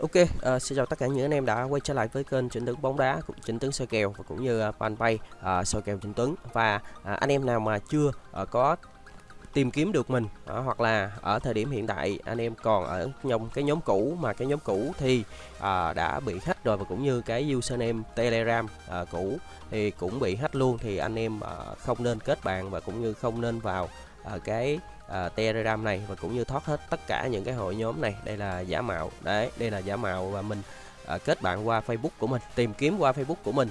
Ok, uh, xin chào tất cả những anh em đã quay trở lại với kênh Trịnh Tuấn bóng đá, cũng Trịnh Tuấn soi kèo và cũng như uh, fanpage uh, soi kèo Trịnh Tuấn và uh, anh em nào mà chưa uh, có tìm kiếm được mình uh, hoặc là ở thời điểm hiện tại anh em còn ở trong cái nhóm cũ mà cái nhóm cũ thì uh, đã bị hack rồi và cũng như cái username Telegram uh, cũ thì cũng bị hack luôn thì anh em uh, không nên kết bạn và cũng như không nên vào uh, cái uh, Telegram này và cũng như thoát hết tất cả những cái hội nhóm này. Đây là giả mạo. Đấy đây là giả mạo và mình uh, kết bạn qua Facebook của mình tìm kiếm qua Facebook của mình.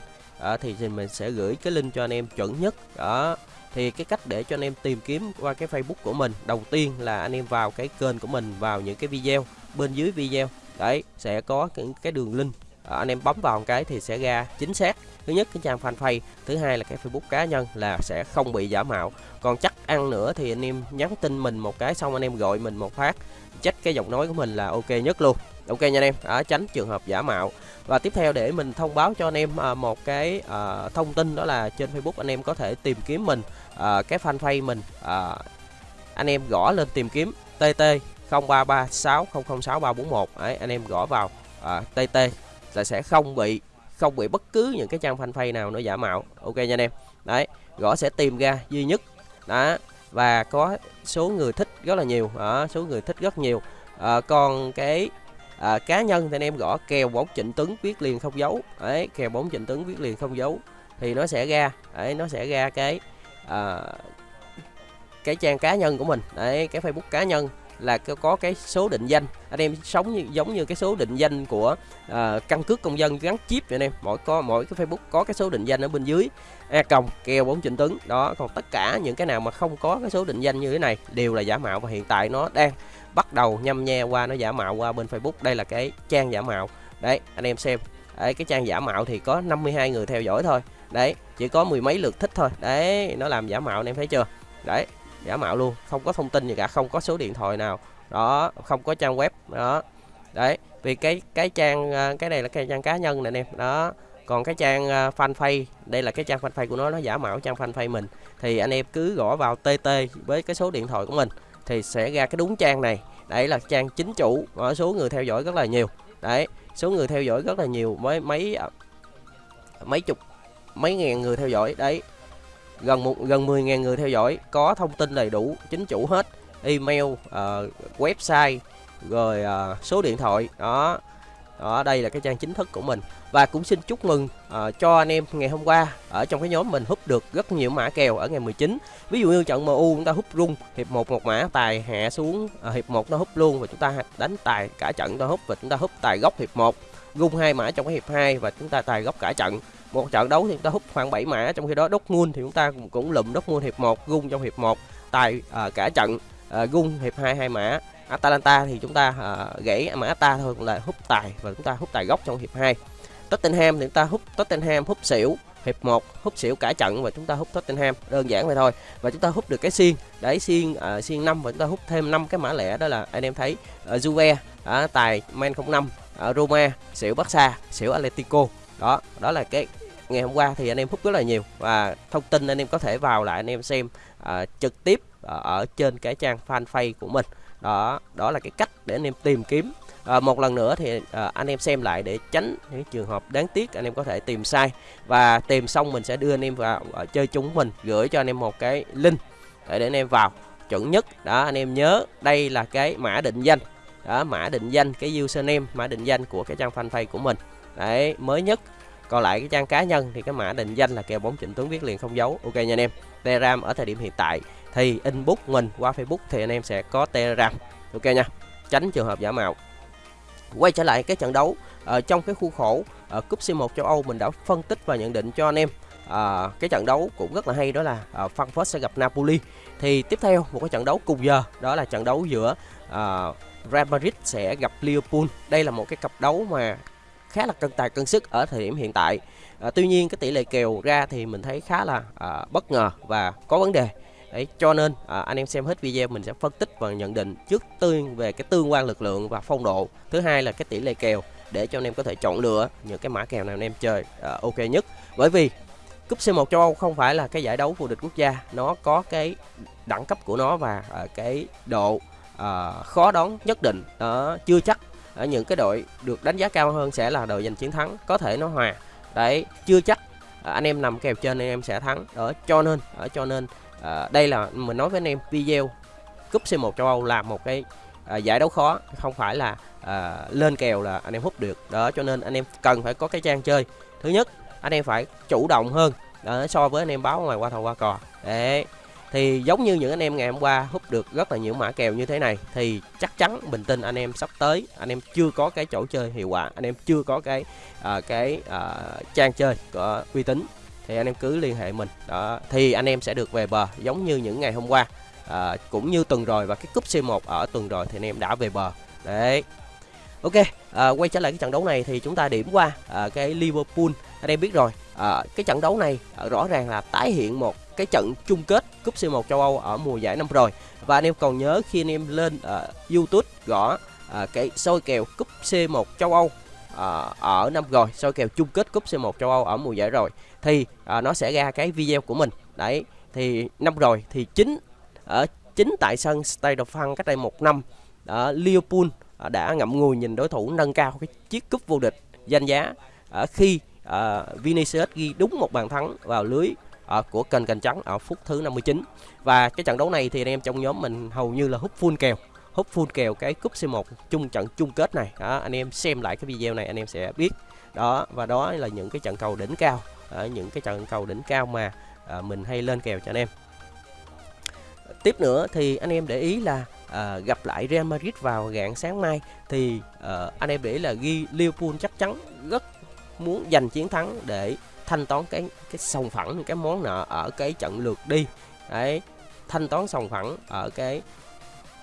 Uh, thì mình sẽ gửi cái link cho anh em chuẩn nhất. Đó thì cái cách để cho anh em tìm kiếm qua cái Facebook của mình đầu tiên là anh em vào cái kênh của mình vào những cái video bên dưới video. Đấy sẽ có những cái đường link. À, anh em bấm vào một cái thì sẽ ra chính xác thứ nhất cái trang fanpage. Thứ hai là cái facebook cá nhân là sẽ không bị giả mạo. Còn chắc ăn nữa thì anh em nhắn tin mình một cái xong anh em gọi mình một phát. Check cái giọng nói của mình là ok nhất luôn. Ok nha anh em à, tránh trường hợp giả mạo. Và tiếp theo để mình thông báo cho anh em à, một cái à, thông tin đó là trên facebook anh em có thể tìm kiếm mình à, cái fanpage mình à, anh em gõ lên tìm kiếm tt 0336006341 đấy anh em gõ vào à, tt là sẽ không bị không bị bất cứ những cái trang fanpage nào nó giả mạo. Ok nha anh em. Đấy gõ sẽ tìm ra duy nhất. Đó và có số người thích rất là nhiều. Đó, số người thích rất nhiều. À, còn cái à, cá nhân thì anh em gõ kèo bóng trịnh tuấn viết liền không dấu. Đấy kèo bóng trịnh tuấn viết liền không dấu. Thì nó sẽ ra đấy nó sẽ ra cái à, cái trang cá nhân của mình. Đấy cái facebook cá nhân là có cái số định danh. Anh em sống như giống như cái số định danh của uh, căn cước công dân gắn chip vậy anh em. Mỗi có mỗi cái Facebook có cái số định danh ở bên dưới. A còng kèo bốn trịnh tuấn đó còn tất cả những cái nào mà không có cái số định danh như thế này đều là giả mạo và hiện tại nó đang bắt đầu nhâm nhe qua nó giả mạo qua bên Facebook. Đây là cái trang giả mạo. Đấy anh em xem. Đấy cái trang giả mạo thì có 52 người theo dõi thôi. Đấy chỉ có mười mấy lượt thích thôi. Đấy nó làm giả mạo anh em thấy chưa? Đấy giả mạo luôn, không có thông tin gì cả, không có số điện thoại nào. Đó, không có trang web, đó. Đấy, vì cái cái trang à, cái này là cái trang cá nhân này anh em, đó. Còn cái trang à, fanpage, đây là cái trang fanpage của nó nó giả mạo trang fanpage mình. Thì anh em cứ gõ vào tt với cái số điện thoại của mình thì sẽ ra cái đúng trang này. Đấy là trang chính chủ ở số người theo dõi rất là nhiều. Đấy, số người theo dõi rất là nhiều mấy mấy mấy chục, mấy ngàn người theo dõi, đấy gần một gần 10.000 người theo dõi có thông tin đầy đủ chính chủ hết email uh, website rồi uh, số điện thoại đó. Đó đây là cái trang chính thức của mình. Và cũng xin chúc mừng uh, cho anh em ngày hôm qua ở trong cái nhóm mình hút được rất nhiều mã kèo ở ngày 19 ví dụ như trận MU chúng ta hút rung hiệp 1 một mã tài hạ xuống uh, hiệp 1 nó hút luôn và chúng ta đánh tài cả trận ta hút và chúng ta hút tài gốc hiệp 1 rung hai mã trong cái hiệp 2 và chúng ta tài gốc cả trận một trận đấu thì chúng ta hút khoảng 7 mã trong khi đó đốt muôn thì chúng ta cũng cũng lụm đốt muôn hiệp 1 gung trong hiệp 1 tài uh, cả trận uh, gung hiệp 2 hai mã. Atalanta thì chúng ta uh, gãy mã ta thôi cũng là hút tài và chúng ta hút tài gốc trong hiệp 2 Tottenham thì chúng ta hút Tottenham hút xỉu hiệp 1 hút xỉu cả trận và chúng ta hút Tottenham đơn giản vậy thôi. Và chúng ta hút được cái xiên đấy xiên uh, xiên 5 và chúng ta hút thêm 5 cái mã lẻ đó là anh em thấy uh, Juve uh, tài Man 05 uh, Roma xỉu Barca xỉu Atletico. Đó đó là cái ngày hôm qua thì anh em hút rất là nhiều và thông tin anh em có thể vào lại anh em xem uh, trực tiếp ở, ở trên cái trang fanpage của mình đó đó là cái cách để anh em tìm kiếm à, một lần nữa thì à, anh em xem lại để tránh những trường hợp đáng tiếc anh em có thể tìm sai và tìm xong mình sẽ đưa anh em vào à, chơi chúng mình gửi cho anh em một cái link để, để anh em vào chuẩn nhất đó anh em nhớ đây là cái mã định danh đó mã định danh cái username mã định danh của cái trang fanpage của mình đấy mới nhất còn lại cái trang cá nhân thì cái mã định danh là kèo bóng chỉnh Tuấn viết liền không dấu. Ok nha anh em. Telegram ở thời điểm hiện tại thì inbox mình qua Facebook thì anh em sẽ có Telegram. Ok nha. Tránh trường hợp giả mạo. Quay trở lại cái trận đấu ở trong cái khu khổ ở cúp C1 châu Âu mình đã phân tích và nhận định cho anh em à, cái trận đấu cũng rất là hay đó là à, Frankfurt sẽ gặp Napoli. Thì tiếp theo một cái trận đấu cùng giờ đó là trận đấu giữa à, Real Madrid sẽ gặp Liverpool. Đây là một cái cặp đấu mà khá là cân tài cân sức ở thời điểm hiện tại. À, tuy nhiên cái tỷ lệ kèo ra thì mình thấy khá là à, bất ngờ và có vấn đề. Đấy, cho nên à, anh em xem hết video mình sẽ phân tích và nhận định trước tiên về cái tương quan lực lượng và phong độ. Thứ hai là cái tỷ lệ kèo để cho anh em có thể chọn lựa những cái mã kèo nào anh em chơi à, ok nhất. Bởi vì cúp C1 châu Âu không phải là cái giải đấu vô địch quốc gia nó có cái đẳng cấp của nó và à, cái độ à, khó đoán nhất định. Đó chưa chắc ở những cái đội được đánh giá cao hơn sẽ là đội giành chiến thắng có thể nó hòa. Đấy chưa chắc à, anh em nằm kèo trên anh em sẽ thắng. Đó cho nên ở cho nên à, đây là mình nói với anh em video cúp C1 châu Âu là một cái à, giải đấu khó không phải là à, lên kèo là anh em hút được. Đó cho nên anh em cần phải có cái trang chơi. Thứ nhất anh em phải chủ động hơn đó, so với anh em báo ngoài qua thầu qua cò. Đấy thì giống như những anh em ngày hôm qua hút được rất là nhiều mã kèo như thế này thì chắc chắn bình tin anh em sắp tới anh em chưa có cái chỗ chơi hiệu quả anh em chưa có cái uh, cái uh, trang chơi có uy tín thì anh em cứ liên hệ mình. Đó thì anh em sẽ được về bờ giống như những ngày hôm qua. À, cũng như tuần rồi và cái cúp C1 ở tuần rồi thì anh em đã về bờ. Đấy. Ok, à, quay trở lại cái trận đấu này thì chúng ta điểm qua à, cái Liverpool. Anh em biết rồi, à, cái trận đấu này ờ, rõ ràng là tái hiện một cái trận chung kết cúp C1 châu Âu ở mùa giải năm rồi. Và anh em còn nhớ khi anh em lên à, YouTube gõ à, cái soi kèo cúp C1 châu Âu à, ở năm rồi, soi kèo chung kết cúp C1 châu Âu ở mùa giải rồi thì à, nó sẽ ra cái video của mình. Đấy, thì năm rồi thì chính ở chính tại sân Stade de cách đây một năm ở Liverpool đã ngậm ngùi nhìn đối thủ nâng cao cái chiếc cúp vô địch danh giá ở khi uh, Vinicius ghi đúng một bàn thắng vào lưới uh, của kênh cành trắng ở phút thứ 59 và cái trận đấu này thì anh em trong nhóm mình hầu như là hút full kèo hút full kèo cái cúp C1 chung trận chung kết này. Đó, anh em xem lại cái video này anh em sẽ biết. Đó và đó là những cái trận cầu đỉnh cao ở những cái trận cầu đỉnh cao mà uh, mình hay lên kèo cho anh em. Tiếp nữa thì anh em để ý là à, gặp lại Real Madrid vào rạng sáng mai thì à, anh em để ý là ghi Liverpool chắc chắn rất muốn giành chiến thắng để thanh toán cái cái sòng phẳng cái món nợ ở cái trận lượt đi. Đấy thanh toán sòng phẳng ở cái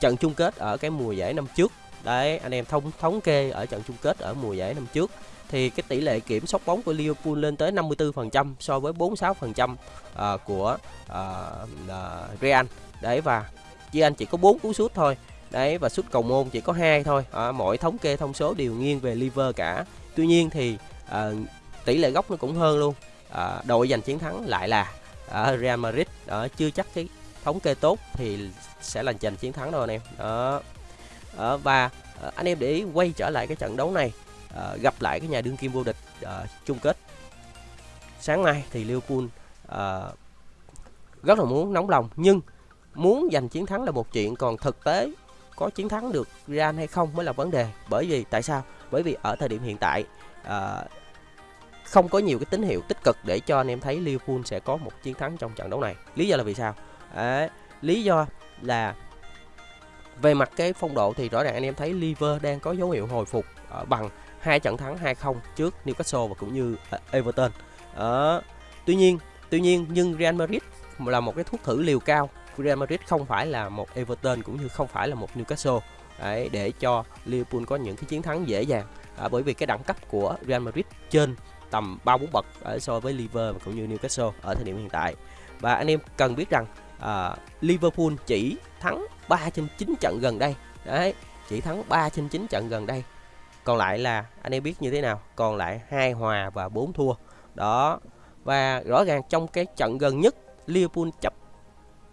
trận chung kết ở cái mùa giải năm trước. Đấy anh em thống thống kê ở trận chung kết ở mùa giải năm trước. Thì cái tỷ lệ kiểm soát bóng của Liverpool lên tới 54% so với 46% uh, ờ, của uh, uh, Real. Đấy và real Anh chỉ có 4 cú sút thôi. Đấy và sút cầu môn chỉ có hai thôi. À, mọi thống kê thông số đều nghiêng về liver cả. Tuy nhiên thì à, tỷ lệ góc nó cũng hơn luôn. À, đội giành chiến thắng lại là à, Real Madrid. Đó chưa chắc cái thống kê tốt thì sẽ là giành chiến thắng đâu anh em. Đó. À, và à, anh em để ý quay trở lại cái trận đấu này à, gặp lại cái nhà đương kim vô địch à, chung kết. Sáng nay thì Liverpool à, rất là muốn nóng lòng nhưng muốn giành chiến thắng là một chuyện còn thực tế có chiến thắng được Real hay không mới là vấn đề. Bởi vì tại sao? Bởi vì ở thời điểm hiện tại à, không có nhiều cái tín hiệu tích cực để cho anh em thấy Liverpool sẽ có một chiến thắng trong trận đấu này. Lý do là vì sao? À, lý do là về mặt cái phong độ thì rõ ràng anh em thấy Liverpool đang có dấu hiệu hồi phục ở bằng hai trận thắng 2-0 trước Newcastle và cũng như ờ, Everton. À, tuy nhiên, tuy nhiên nhưng Real Madrid là một cái thuốc thử liều cao. Real Madrid không phải là một Everton cũng như không phải là một Newcastle. Đấy, để cho Liverpool có những cái chiến thắng dễ dàng à, bởi vì cái đẳng cấp của Real Madrid trên tầm 3 4 bậc ở so với Liverpool và cũng như Newcastle ở thời điểm hiện tại. Và anh em cần biết rằng à, Liverpool chỉ thắng 3 trên 9 trận gần đây. Đấy, chỉ thắng 3 trên 9 trận gần đây. Còn lại là anh em biết như thế nào? Còn lại hai hòa và 4 thua. Đó. Và rõ ràng trong cái trận gần nhất Liverpool chấp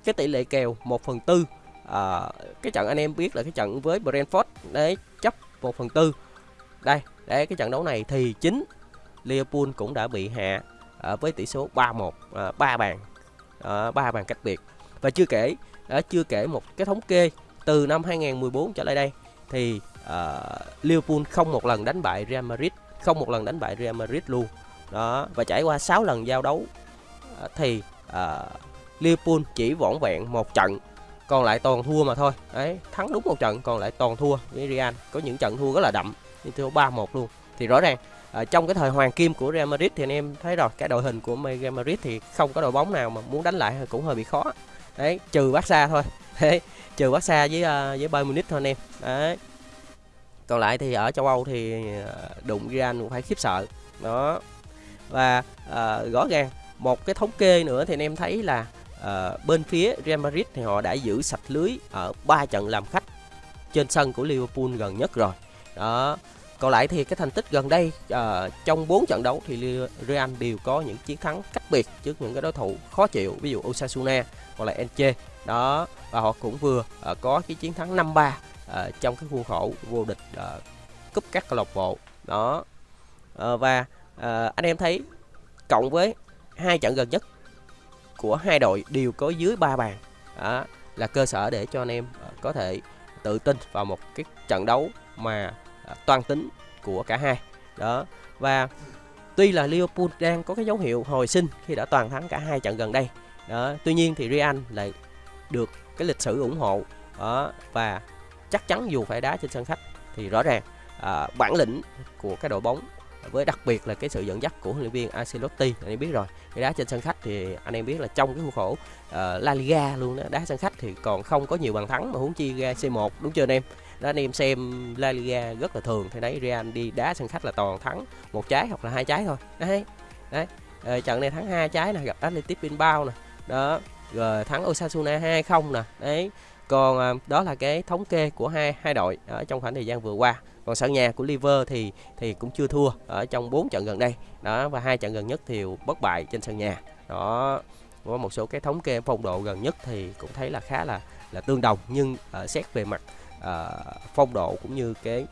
cái tỷ lệ kèo 1 phần 4 à, cái trận anh em biết là cái trận với Brentford đấy chấp 1 phần 4 đây để cái trận đấu này thì chính Liverpool cũng đã bị hạ à, với tỷ số 3-1 à, 3 bàn à, 3 bàn cách biệt. Và chưa kể đã chưa kể một cái thống kê từ năm 2014 trở lại đây thì uh, Liverpool không một lần đánh bại Real Madrid không một lần đánh bại Real Madrid luôn. Đó và trải qua 6 lần giao đấu à, thì uh, Liverpool chỉ vỏn vẹn một trận còn lại toàn thua mà thôi. Đấy thắng đúng một trận còn lại toàn thua với Real. Có những trận thua rất là đậm như thua ba một luôn. Thì rõ ràng ở trong cái thời hoàng kim của Real Madrid thì anh em thấy rồi cái đội hình của Real Madrid thì không có đội bóng nào mà muốn đánh lại cũng hơi bị khó. Đấy trừ Barca thôi. Đấy trừ Barca với uh, với Bayern Munich thôi anh em. Đấy. Còn lại thì ở châu Âu thì à, đụng Real cũng phải khiếp sợ. Đó. Và uh, rõ ràng một cái thống kê nữa thì anh em thấy là uh, bên phía Real Madrid thì họ đã giữ sạch lưới ở ba trận làm khách trên sân của Liverpool gần nhất rồi đó. Còn lại thì cái thành tích gần đây uh, trong 4 trận đấu thì Real đều có những chiến thắng cách biệt trước những cái đối thủ khó chịu ví dụ Osasuna hoặc là Elche. Đó và họ cũng vừa uh, có cái chiến thắng 5-3 uh, ờ, trong cái khuôn khổ vô địch uh, cúp các câu lạc bộ. Đó. Uh, và uh, anh em thấy cộng với hai trận gần nhất của hai đội đều có dưới 3 bàn. Đó là cơ sở để cho anh em có thể tự tin vào một cái trận đấu mà À, toàn tính của cả hai. Đó. Và tuy là Liverpool đang có cái dấu hiệu hồi sinh khi đã toàn thắng cả hai trận gần đây đó tuy nhiên thì Real lại được cái lịch sử ủng hộ đó và chắc chắn dù phải đá trên sân khách thì rõ ràng à, bản lĩnh của cái đội bóng với đặc biệt là cái sự dẫn dắt của huấn luyện viên Ancelotti anh em biết rồi cái đá trên sân khách thì anh em biết là trong cái khuôn khổ uh, La Liga luôn đó đá sân khách thì còn không có nhiều bàn thắng mà huống chi ra C1 đúng chưa anh em? Đó anh em xem La Liga rất là thường. Thì đấy Real đi đá sân khách là toàn thắng một trái hoặc là hai trái thôi. Đấy đấy. Ờ, trận này thắng hai trái nè gặp Athletic Bilbao nè. Đó rồi thắng Osasuna 2-0 nè. Đấy. Còn à, đó là cái thống kê của hai hai đội ở trong khoảng thời gian vừa qua. Còn sân nhà của Liver thì thì cũng chưa thua ở trong 4 trận gần đây. Đó và hai trận gần nhất thì bất bại trên sân nhà. Đó có một số cái thống kê phong độ gần nhất thì cũng thấy là khá là là tương đồng nhưng uh, xét về mặt uh, phong độ cũng như cái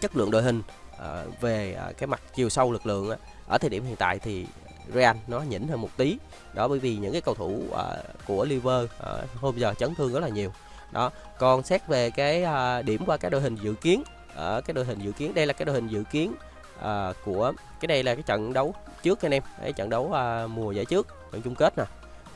chất lượng đội hình uh, về uh, cái mặt chiều sâu lực lượng uh, ở thời điểm hiện tại thì Real nó nhỉnh hơn một tí. Đó bởi vì những cái cầu thủ uh, của Liver uh, hôm giờ chấn thương rất là nhiều. Đó còn xét về cái uh, điểm qua cái đội hình dự kiến ở cái đội hình dự kiến đây là cái đội hình dự kiến uh, của cái đây là cái trận đấu trước anh em cái trận đấu uh, mùa giải trước trận chung kết nè.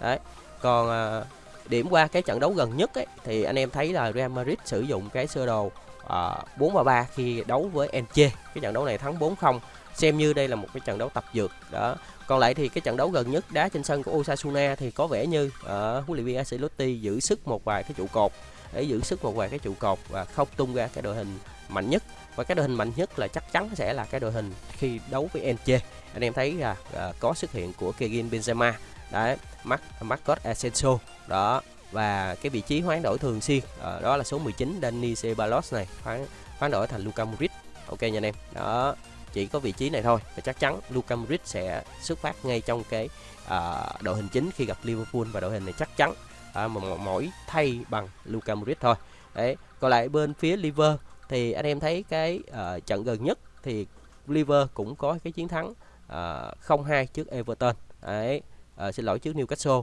Đấy còn uh, điểm qua cái trận đấu gần nhất ấy, thì anh em thấy là Real Madrid sử dụng cái sơ đồ uh, 4 3 khi đấu với Elche cái trận đấu này thắng 4-0 xem như đây là một cái trận đấu tập dượt đó. Còn lại thì cái trận đấu gần nhất đá trên sân của Osasuna thì có vẻ như ở uh, huấn luyện viên Ancelotti giữ sức một vài cái trụ cột để giữ sức một vài cái trụ cột và không tung ra cái đội hình mạnh nhất. Và cái đội hình mạnh nhất là chắc chắn sẽ là cái đội hình khi đấu với Elche anh em thấy là uh, có xuất hiện của Kevin Benzema đấy Marc Marcos Asensio đó và cái vị trí hoán đổi thường xuyên à, đó là số 19 Dani Ceballos này hoán hoán đổi thành Luka Modric. Ok nha anh em. Đó chỉ có vị trí này thôi và chắc chắn Luka Modric sẽ xuất phát ngay trong cái à, đội hình chính khi gặp Liverpool và đội hình này chắc chắn à, mà mỗi thay bằng Luka Modric thôi. Đấy còn lại bên phía Liver thì anh em thấy cái à, trận gần nhất thì Liver cũng có cái chiến thắng à, 0-2 trước Everton. Đấy à, xin lỗi trước Newcastle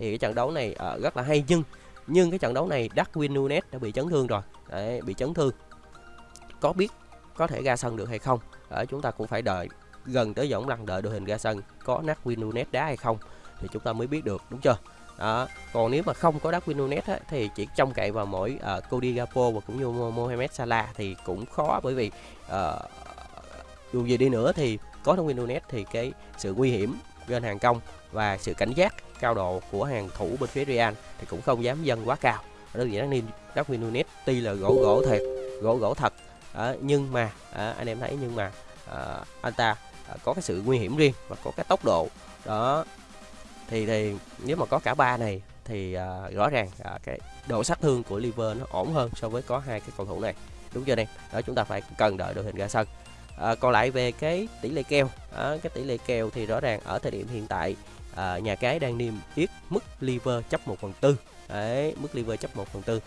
thì cái trận đấu này uh, rất là hay nhưng nhưng cái trận đấu này Darwin Nunes đã bị chấn thương rồi. Đấy, bị chấn thương. Có biết có thể ra sân được hay không? Ở chúng ta cũng phải đợi gần tới võng lần đợi đội hình ra sân có Darwin Nunes đá hay không thì chúng ta mới biết được đúng chưa? Đó. còn nếu mà không có Darwin Nunes á, thì chỉ trông cậy vào mỗi uh, Cody gapo và cũng như Mohamed Salah thì cũng khó bởi vì uh, dù gì đi nữa thì có Darwin Nunes thì cái sự nguy hiểm trên hàng công và sự cảnh giác cao độ của hàng thủ bên phía Real thì cũng không dám dâng quá cao. Đơn giản nên Darwin Nunes tuy là gỗ gỗ thiệt gỗ gỗ thật à, nhưng mà à, anh em thấy nhưng mà à, anh ta à, có cái sự nguy hiểm riêng và có cái tốc độ. Đó thì thì nếu mà có cả ba này thì à, rõ ràng à, cái độ sát thương của liver nó ổn hơn so với có hai cái cầu thủ này. Đúng chưa anh đó chúng ta phải cần đợi đội hình ra sân. À, còn lại về cái tỷ lệ kèo à, cái tỷ lệ kèo thì rõ ràng ở thời điểm hiện tại à, nhà cái đang niêm yết mức liver chấp 1 phần tư. Đấy mức liver chấp 1 phần tư.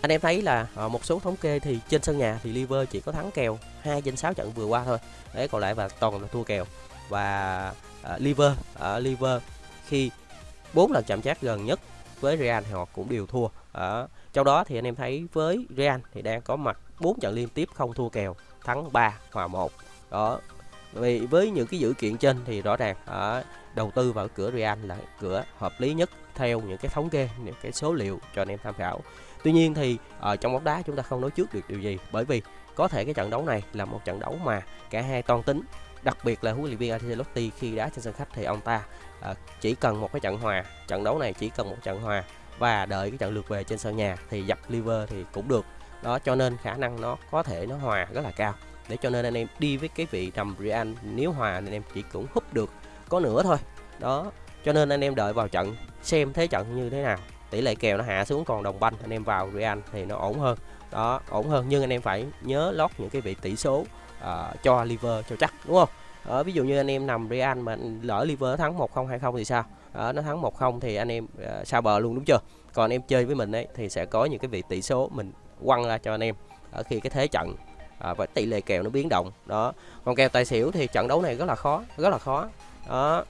Anh em thấy là à, một số thống kê thì trên sân nhà thì liver chỉ có thắng kèo 2 trên 6 trận vừa qua thôi. Đấy còn lại và toàn là thua kèo. Và à, liver ở à, liver khi bốn lần chạm trán gần nhất với Real thì họ cũng đều thua. Ở trong đó thì anh em thấy với Real thì đang có mặt 4 trận liên tiếp không thua kèo thắng 3 hòa 1 đó vì với những cái dữ kiện trên thì rõ ràng ở đầu tư vào cửa Real là cửa hợp lý nhất theo những cái thống kê những cái số liệu cho anh em tham khảo. Tuy nhiên thì ở trong bóng đá chúng ta không nói trước được điều gì bởi vì có thể cái trận đấu này là một trận đấu mà cả hai toan tính đặc biệt là huấn luyện viên Ancelotti khi đá trên sân khách thì ông ta à, chỉ cần một cái trận hòa trận đấu này chỉ cần một trận hòa và đợi cái trận lượt về trên sân nhà thì dập liver thì cũng được. Đó cho nên khả năng nó có thể nó hòa rất là cao để cho nên anh em đi với cái vị nằm Real nếu hòa anh em chỉ cũng húp được có nửa thôi. Đó cho nên anh em đợi vào trận xem thế trận như thế nào. Tỷ lệ kèo nó hạ xuống còn đồng banh anh em vào Real thì nó ổn hơn. Đó ổn hơn nhưng anh em phải nhớ lót những cái vị tỷ số uh, cho liver cho chắc đúng không? Ở ví dụ như anh em nằm Real mà lỡ liver thắng 1-0 hay không thì sao? Ở nó thắng 1-0 thì anh em ờ, uh, sao bờ luôn đúng chưa? Còn anh em chơi với mình ấy thì sẽ có những cái vị tỷ số mình quăng ra cho anh em ở khi cái thế trận à, và tỷ lệ kèo nó biến động. Đó. Còn kèo tài xỉu thì trận đấu này rất là khó rất là khó. Đó.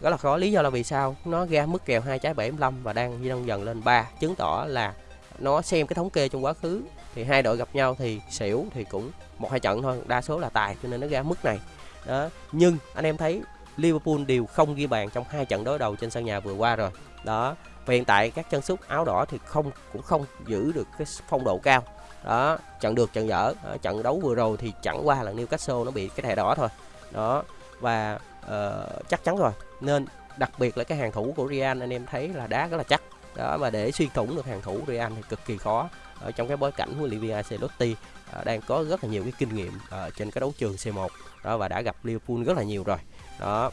Rất là khó. Lý do là vì sao? Nó ra mức kèo hai trái 75 và đang dần dần lên 3 chứng tỏ là nó xem cái thống kê trong quá khứ. Thì hai đội gặp nhau thì xỉu thì cũng một hai trận thôi đa số là tài cho nên nó ra mức này. Đó. Nhưng anh em thấy Liverpool đều không ghi bàn trong hai trận đối đầu trên sân nhà vừa qua rồi. Đó. Và hiện tại các chân sút áo đỏ thì không cũng không giữ được cái phong độ cao đó trận được trận dở. Đó, trận đấu vừa rồi thì chẳng qua là Newcastle nó bị cái thẻ đỏ thôi. Đó và uh, chắc chắn rồi. Nên đặc biệt là cái hàng thủ của Real anh em thấy là đá rất là chắc. Đó mà để xuyên thủng được hàng thủ Real thì cực kỳ khó. Ở trong cái bối cảnh huấn luyện viên Ancelotti uh, đang có rất là nhiều cái kinh nghiệm uh, trên cái đấu trường C1 đó và đã gặp Liverpool rất là nhiều rồi. Đó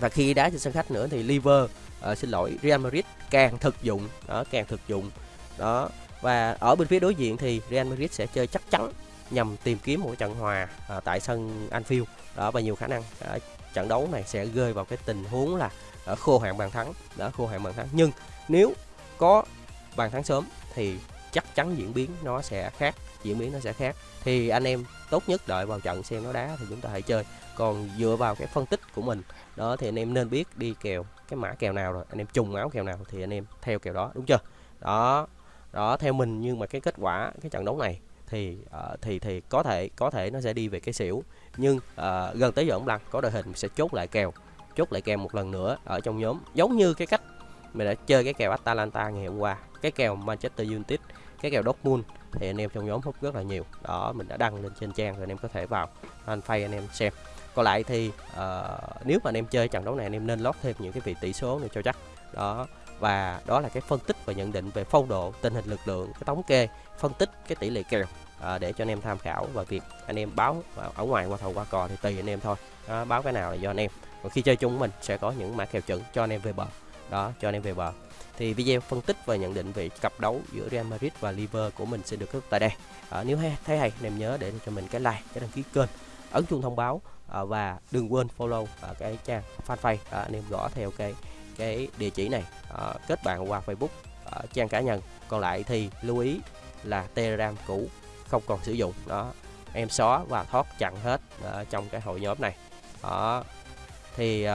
và khi đá trên sân khách nữa thì Liver uh, xin lỗi Real Madrid càng thực dụng. Đó càng thực dụng. Đó và ở bên phía đối diện thì Real Madrid sẽ chơi chắc chắn nhằm tìm kiếm một trận hòa à, tại sân Anfield. Đó và nhiều khả năng à, trận đấu này sẽ rơi vào cái tình huống là ở khô hạn bàn thắng. Đó khô hạn bàn thắng. Nhưng nếu có bàn thắng sớm thì chắc chắn diễn biến nó sẽ khác diễn biến nó sẽ khác. Thì anh em tốt nhất đợi vào trận xem nó đá thì chúng ta hãy chơi. Còn dựa vào cái phân tích của mình đó thì anh em nên biết đi kèo cái mã kèo nào rồi anh em trùng áo kèo nào thì anh em theo kèo đó đúng chưa? Đó đó theo mình nhưng mà cái kết quả cái trận đấu này thì uh, thì thì có thể có thể nó sẽ đi về cái xỉu. Nhưng uh, gần tới giờ ông lăng có đội hình sẽ chốt lại kèo chốt lại kèo một lần nữa ở trong nhóm. Giống như cái cách mình đã chơi cái kèo Atalanta ngày hôm qua cái kèo Manchester United cái kèo Dortmund thì anh em trong nhóm hút rất là nhiều. Đó mình đã đăng lên trên trang rồi anh em có thể vào anh phay anh em xem. Còn lại thì uh, nếu mà anh em chơi trận đấu này anh em nên lót thêm những cái vị tỷ số này cho chắc. Đó và đó là cái phân tích và nhận định về phong độ tình hình lực lượng cái thống kê phân tích cái tỷ lệ kèo à, để cho anh em tham khảo và việc anh em báo ở ngoài qua thầu qua cò thì tùy anh em thôi. Đó, báo cái nào là do anh em. Còn khi chơi chung mình sẽ có những mã kèo chuẩn cho anh em về bờ. Đó cho anh em về bờ. Thì video phân tích và nhận định về cặp đấu giữa Real Madrid và Liverpool của mình sẽ được kết tại đây. À, nếu hay, thấy hay anh em nhớ để cho mình cái like cái đăng ký kênh ấn chuông thông báo à, và đừng quên follow à, cái trang fanpage. À, anh em gõ theo cái cái địa chỉ này à, kết bạn qua Facebook à, trang cá nhân. Còn lại thì lưu ý là Telegram cũ không còn sử dụng. Đó em xóa và thoát chặn hết ở trong cái hội nhóm này. Đó thì uh,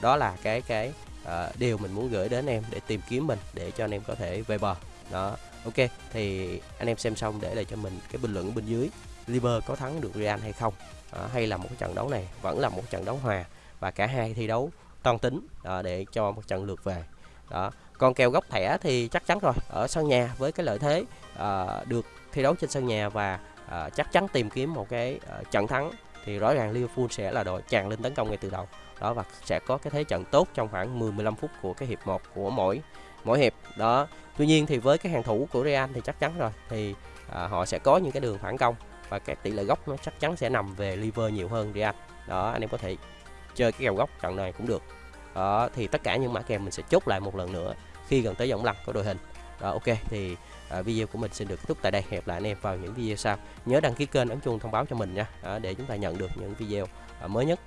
đó là cái cái uh, điều mình muốn gửi đến em để tìm kiếm mình để cho anh em có thể về bờ. Đó ok thì anh em xem xong để lại cho mình cái bình luận bên dưới. Liver có thắng được Real hay không? À, hay là một trận đấu này vẫn là một trận đấu hòa và cả hai thi đấu toan tính à, để cho một trận lượt về. Đó còn kèo góc thẻ thì chắc chắn rồi ở sân nhà với cái lợi thế à, được thi đấu trên sân nhà và à, chắc chắn tìm kiếm một cái à, trận thắng thì rõ ràng Liverpool sẽ là đội tràn lên tấn công ngay từ đầu. Đó và sẽ có cái thế trận tốt trong khoảng 10-15 phút của cái hiệp 1 của mỗi mỗi hiệp. Đó tuy nhiên thì với cái hàng thủ của Real thì chắc chắn rồi thì à, họ sẽ có những cái đường phản công và cái tỷ lệ góc nó chắc chắn sẽ nằm về liver nhiều hơn Real. Đó anh em có thể chơi cái kèo góc trận này cũng được đó thì tất cả những mã kèo mình sẽ chốt lại một lần nữa khi gần tới vòng lăn của đội hình. Đó ok thì à, video của mình xin được kết thúc tại đây. Hẹn lại anh em vào những video sau. Nhớ đăng ký kênh ấn chuông thông báo cho mình nha. À, để chúng ta nhận được những video à, mới nhất.